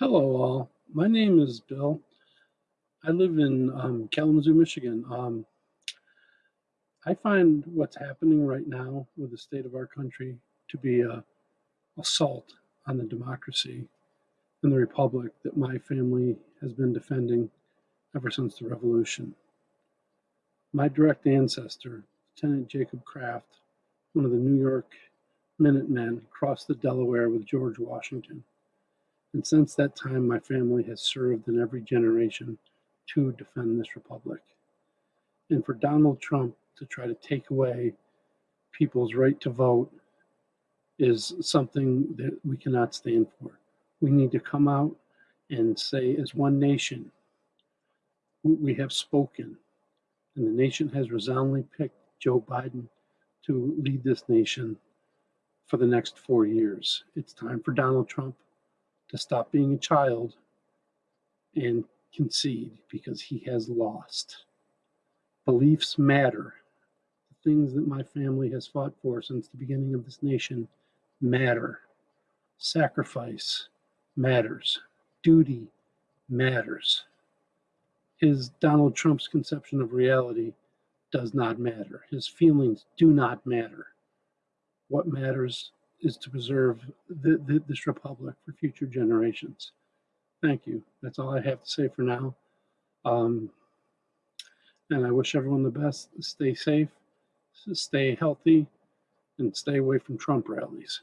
Hello, all. My name is Bill. I live in um, Kalamazoo, Michigan. Um, I find what's happening right now with the state of our country to be a assault on the democracy and the republic that my family has been defending ever since the revolution. My direct ancestor, Lieutenant Jacob Kraft, one of the New York Minutemen, crossed the Delaware with George Washington. And since that time, my family has served in every generation to defend this republic. And for Donald Trump to try to take away people's right to vote is something that we cannot stand for. We need to come out and say, as one nation, we have spoken, and the nation has resoundingly picked Joe Biden to lead this nation for the next four years. It's time for Donald Trump to stop being a child and concede because he has lost. Beliefs matter. The things that my family has fought for since the beginning of this nation matter. Sacrifice matters. Duty matters. His Donald Trump's conception of reality does not matter. His feelings do not matter. What matters is to preserve the, the, this republic for future generations. Thank you. That's all I have to say for now. Um, and I wish everyone the best. Stay safe, stay healthy, and stay away from Trump rallies.